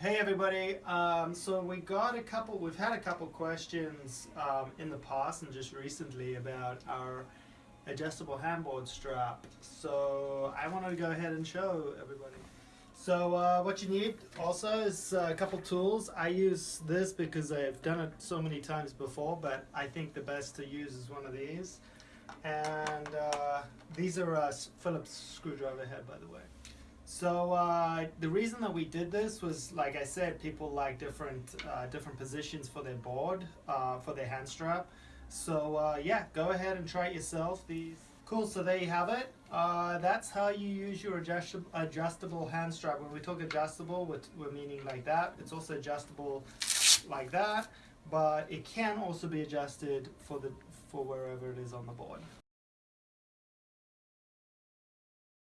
Hey everybody, um, so we got a couple, we've had a couple questions um, in the past and just recently about our adjustable handboard strap. So I wanted to go ahead and show everybody. So uh, what you need also is a couple tools. I use this because I've done it so many times before, but I think the best to use is one of these. And uh, these are a Phillips screwdriver head by the way. So uh, the reason that we did this was, like I said, people like different uh, different positions for their board, uh, for their hand strap. So uh, yeah, go ahead and try it yourself. These cool. So there you have it. Uh, that's how you use your adjust adjustable hand strap. When we talk adjustable, we're, we're meaning like that. It's also adjustable like that, but it can also be adjusted for the for wherever it is on the board.